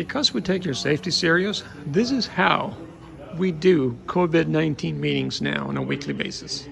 Because we take your safety serious, this is how we do COVID-19 meetings now on a weekly basis.